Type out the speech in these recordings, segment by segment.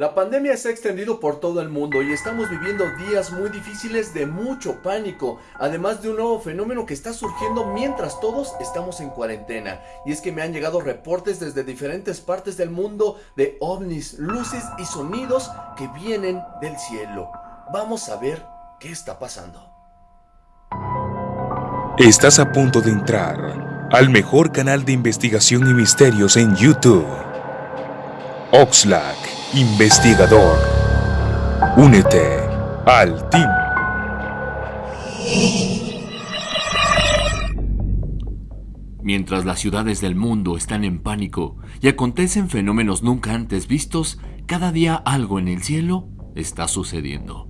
La pandemia se ha extendido por todo el mundo y estamos viviendo días muy difíciles de mucho pánico, además de un nuevo fenómeno que está surgiendo mientras todos estamos en cuarentena. Y es que me han llegado reportes desde diferentes partes del mundo de ovnis, luces y sonidos que vienen del cielo. Vamos a ver qué está pasando. Estás a punto de entrar al mejor canal de investigación y misterios en YouTube. Oxlack, investigador. Únete al team. Mientras las ciudades del mundo están en pánico y acontecen fenómenos nunca antes vistos, cada día algo en el cielo está sucediendo.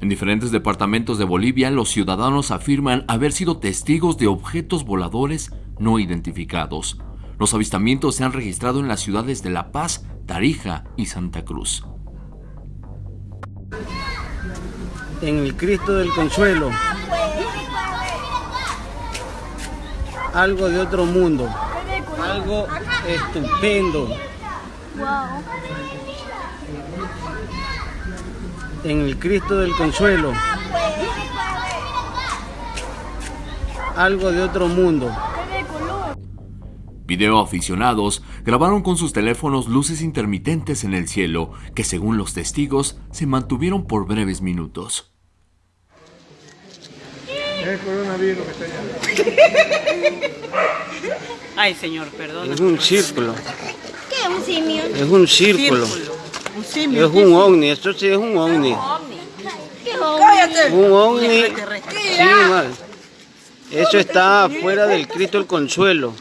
En diferentes departamentos de Bolivia, los ciudadanos afirman haber sido testigos de objetos voladores no identificados. Los avistamientos se han registrado en las ciudades de La Paz, Tarija y Santa Cruz. En el Cristo del Consuelo. Algo de otro mundo. Algo estupendo. en el Cristo del Consuelo. Algo de otro mundo. Video aficionados grabaron con sus teléfonos luces intermitentes en el cielo que según los testigos se mantuvieron por breves minutos. Es coronavirus que está allá. Ay, señor, perdón. Es un círculo. ¿Qué es un simio? Es un círculo. Es un ovni, esto sí es un ovni. Un ovni. Sí, mal. Eso está fuera del Cristo el Consuelo.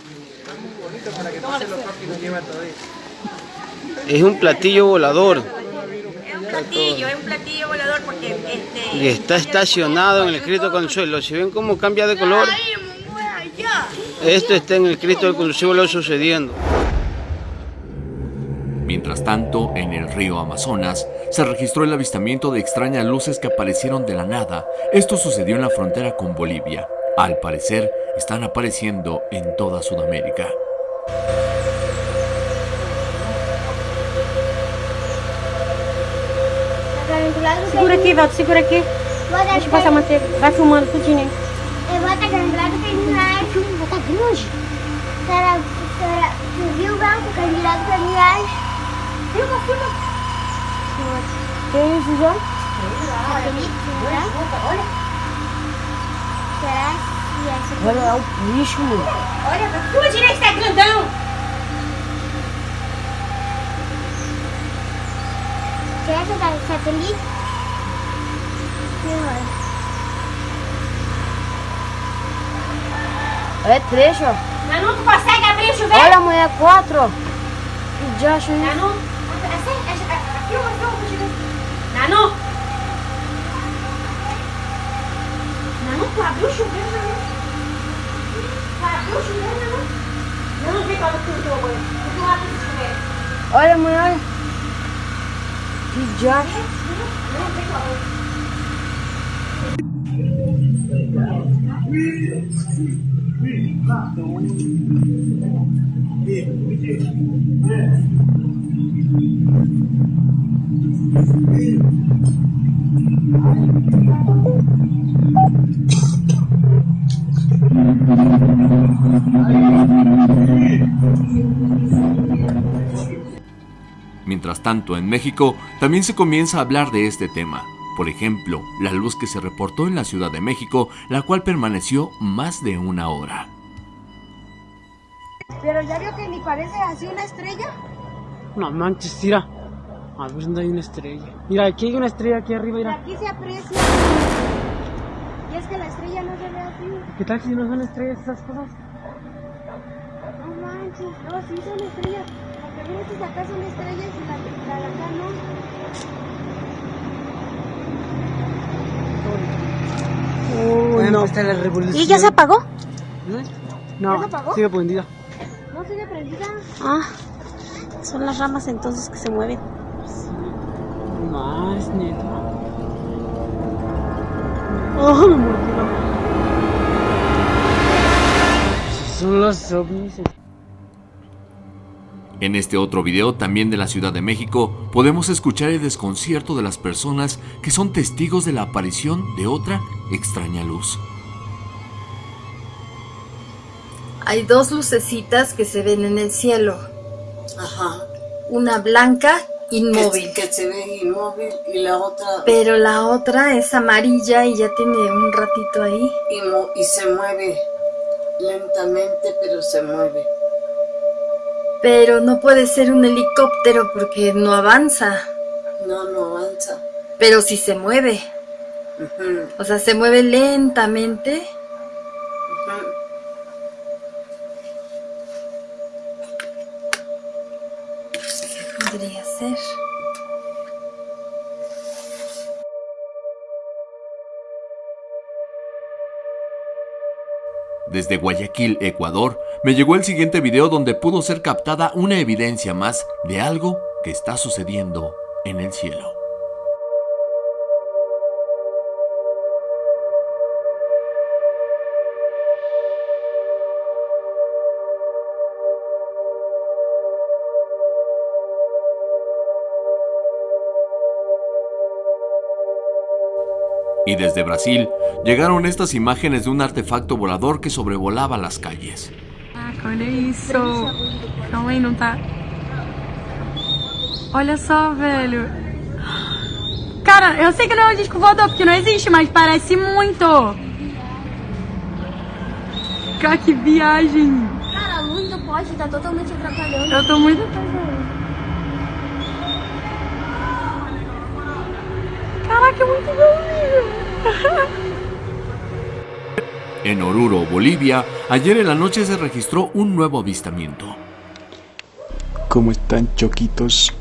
Es un platillo volador. Es un platillo, es un platillo volador porque este... Y está estacionado en el Cristo Consuelo. Si ven cómo cambia de color, esto está en el Cristo del Consuelo sucediendo. Mientras tanto, en el río Amazonas, se registró el avistamiento de extrañas luces que aparecieron de la nada. Esto sucedió en la frontera con Bolivia. Al parecer, están apareciendo en toda Sudamérica. Segura aqui, Valdo, segura aqui. Deixa eu passar a manteiga. Vai filmando tudinho aí. Eu vou estar grande que ele vai. Vou estar grande. Será, será, tu viu, Valdo, candidato para viagem? Filma, filma. Tem isso já? Olha, olha. Será que essa... Olha, é o bicho, mano. Olha, pra tua direita é grandão. Será que essa satélite? É trecho, ó. Mas não tu consegue abrir o chuveiro? Olha, mulher, quatro. Que diacho, hein? Não, Filma, filma, Nanu! Nanu, tu abriu o chuveiro, Nanu? Tu abriu o chuveiro, Nanu? Nanu, vem para o teu banho. Tu abre o chuveiro. Olha, mãe, olha. Que diacho. Mientras tanto, en México también se comienza a hablar de este tema. Por ejemplo, la luz que se reportó en la Ciudad de México, la cual permaneció más de una hora. Pero ya vio que ni parece así una estrella. No manches, tira. A ver dónde hay una estrella. Mira, aquí hay una estrella aquí arriba, mira. Aquí se aprecia. Y es que la estrella no se ve así. ¿Qué tal si no son estrellas esas cosas? No manches, no, sí son estrellas. Porque mira si acá son estrellas y la, la de acá no. Uy, no. Está la revolución. ¿Y ya se apagó? ¿Eh? No, ¿Ya se apagó? sigue prendida. No sigue prendida. Ah, son las ramas entonces que se mueven. Más, neta. Oh, me mano. Son los ovnis. En este otro video, también de la Ciudad de México, podemos escuchar el desconcierto de las personas que son testigos de la aparición de otra extraña luz. Hay dos lucecitas que se ven en el cielo. Ajá. Una blanca, inmóvil. Que, que se ve inmóvil y la otra. Pero la otra es amarilla y ya tiene un ratito ahí. Y, y se mueve lentamente, pero se mueve. Pero no puede ser un helicóptero porque no avanza. No, no avanza. Pero sí se mueve. O sea, se mueve lentamente. Desde Guayaquil, Ecuador, me llegó el siguiente video donde pudo ser captada una evidencia más de algo que está sucediendo en el cielo. Y desde Brasil llegaron estas imágenes de un artefacto volador que sobrevolaba las calles. Caraca, olha isso. Calma aí, não tá. Olha só, velho. Cara, eu sei que não é um disco voador, porque não existe, mas parece muito. Cara, que viagem. Cara, a luz do poste tá totalmente atrapalhando. Eu tô muito. Caraca, é muito bom, En Oruro, Bolivia, ayer en la noche se registró un nuevo avistamiento. ¿Cómo están choquitos?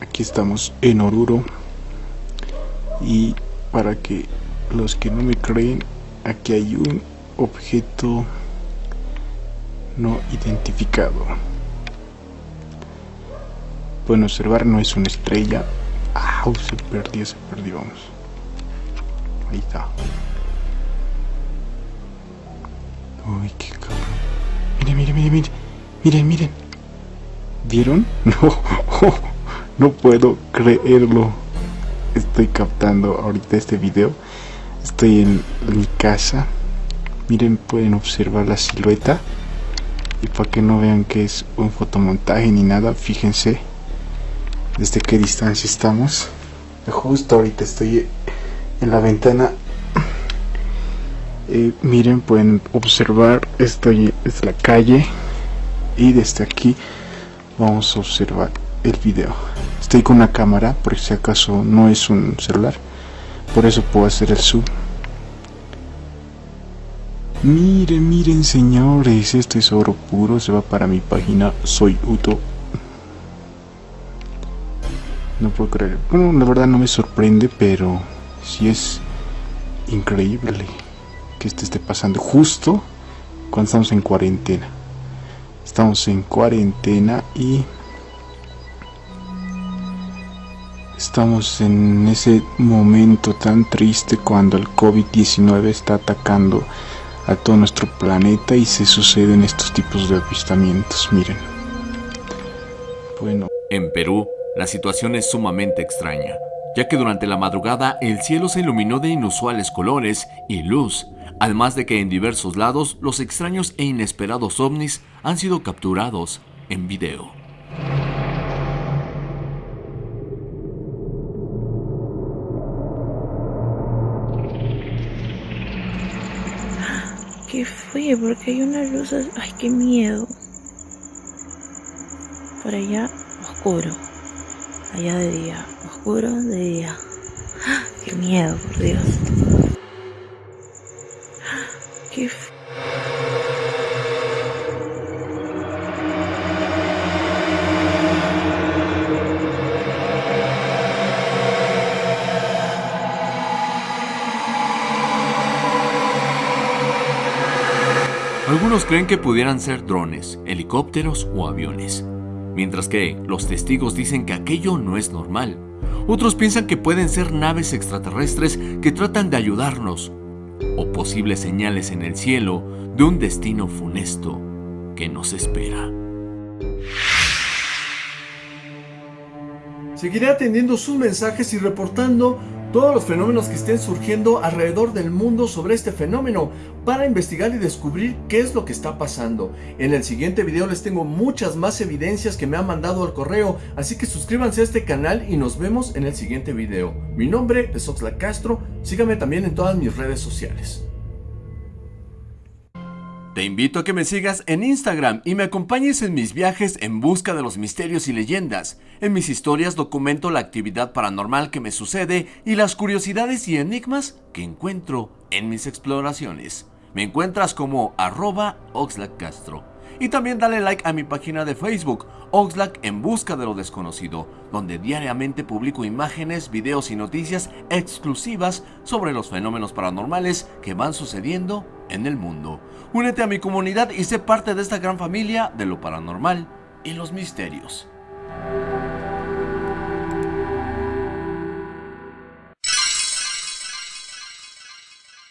Aquí estamos en Oruro. Y para que los que no me creen, aquí hay un objeto no identificado. Pueden observar, no es una estrella. ¡Au! Se perdió, se perdió. Vamos. Ahí está. Uy, qué cabrón. Miren, miren, miren, miren. Miren, miren. ¿Vieron? No, no puedo creerlo. Estoy captando ahorita este video. Estoy en mi casa. Miren, pueden observar la silueta. Y para que no vean que es un fotomontaje ni nada, fíjense desde qué distancia estamos. Justo ahorita estoy en la ventana. Eh, miren, pueden observar, estoy es la calle y desde aquí vamos a observar el video. Estoy con una cámara, por si acaso no es un celular, por eso puedo hacer el zoom. Miren, miren señores, esto es oro puro, se va para mi página Soy Uto. No puedo creer. Bueno, la verdad no me sorprende, pero sí es increíble que esto esté pasando justo cuando estamos en cuarentena. Estamos en cuarentena y estamos en ese momento tan triste cuando el COVID-19 está atacando a todo nuestro planeta y se suceden estos tipos de avistamientos. Miren. Bueno. En Perú, la situación es sumamente extraña, ya que durante la madrugada el cielo se iluminó de inusuales colores y luz, además de que en diversos lados los extraños e inesperados ovnis han sido capturados en video. ¿Qué fue? Porque hay una luz. as- Ay, qué miedo. Por allá, oscuro. Allá de día. Oscuro de día. ¡Ah! Qué miedo, por Dios. ¡Ah! Qué Algunos creen que pudieran ser drones, helicópteros o aviones, mientras que los testigos dicen que aquello no es normal. Otros piensan que pueden ser naves extraterrestres que tratan de ayudarnos, o posibles señales en el cielo de un destino funesto que nos espera. Seguiré atendiendo sus mensajes y reportando todos los fenómenos que estén surgiendo alrededor del mundo sobre este fenómeno para investigar y descubrir qué es lo que está pasando. En el siguiente video les tengo muchas más evidencias que me han mandado al correo, así que suscríbanse a este canal y nos vemos en el siguiente video. Mi nombre es Oxlack Castro, síganme también en todas mis redes sociales. Te invito a que me sigas en Instagram y me acompañes en mis viajes en busca de los misterios y leyendas. En mis historias documento la actividad paranormal que me sucede y las curiosidades y enigmas que encuentro en mis exploraciones. Me encuentras como arroba Castro. Y también dale like a mi página de Facebook, Oxlack en busca de lo desconocido, donde diariamente publico imágenes, videos y noticias exclusivas sobre los fenómenos paranormales que van sucediendo en el mundo. Únete a mi comunidad y sé parte de esta gran familia de lo paranormal y los misterios.